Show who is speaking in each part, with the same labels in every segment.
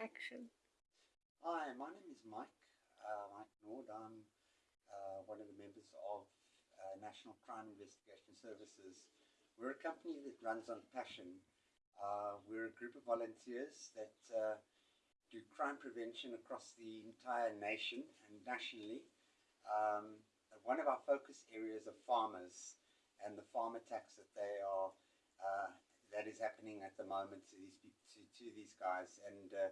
Speaker 1: action.
Speaker 2: Hi, my name is Mike, uh, Mike Nord. I'm uh, one of the members of uh, National Crime Investigation Services. We're a company that runs on passion. Uh, we're a group of volunteers that uh, do crime prevention across the entire nation and nationally. Um, one of our focus areas are farmers and the farm attacks that they are uh, that is happening at the moment to these to, to these guys and uh,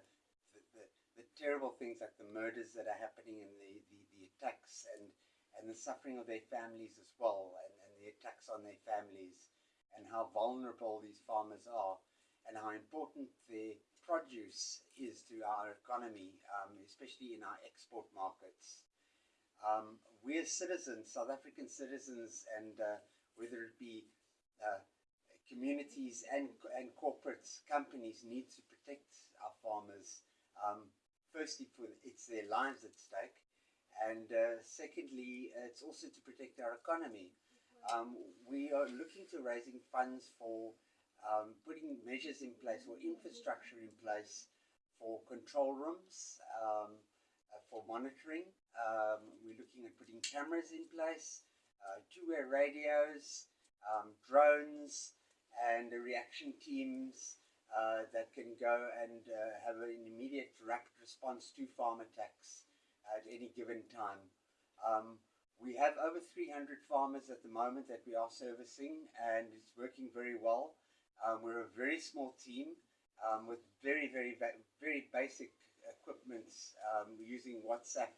Speaker 2: the, the, terrible things like the murders that are happening and the, the, the, attacks and, and the suffering of their families as well and, and the attacks on their families and how vulnerable these farmers are and how important their produce is to our economy, um, especially in our export markets. Um, we as citizens, South African citizens, and uh, whether it be uh, communities and, and corporate companies need to protect our farmers. Um, firstly, for it's their lives at stake, and uh, secondly, it's also to protect our economy. Um, we are looking to raising funds for um, putting measures in place or infrastructure in place for control rooms, um, uh, for monitoring. Um, we're looking at putting cameras in place, uh, two-way radios, um, drones, and reaction teams uh, that can go and uh, have an immediate rapid response to farm attacks at any given time. Um, we have over 300 farmers at the moment that we are servicing and it's working very well. Um, we're a very small team um, with very, very, very basic equipment um, using WhatsApp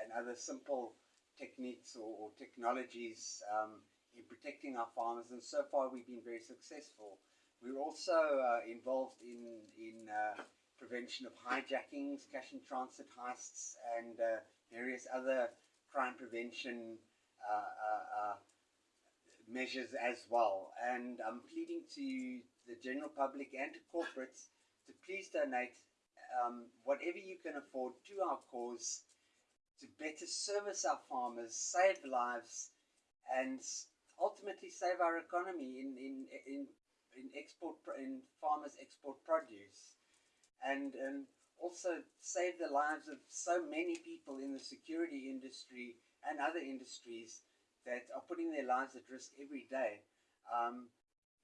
Speaker 2: and other simple techniques or, or technologies um, in protecting our farmers, and so far we've been very successful. We're also uh, involved in, in uh, prevention of hijackings, cash and transit heists, and uh, various other crime prevention uh, uh, uh, measures as well. And I'm pleading to the general public and to corporates to please donate um, whatever you can afford to our cause to better service our farmers, save lives, and ultimately save our economy in, in, in, in export, in farmers export produce and, and also save the lives of so many people in the security industry and other industries that are putting their lives at risk every day um,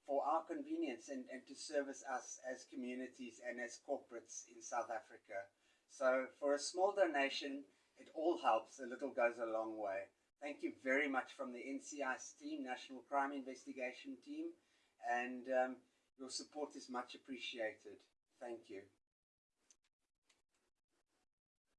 Speaker 2: for our convenience and, and to service us as communities and as corporates in South Africa. So for a small donation, it all helps. A little goes a long way. Thank you very much from the NCIS team, National Crime Investigation Team, and um, your support is much appreciated. Thank you.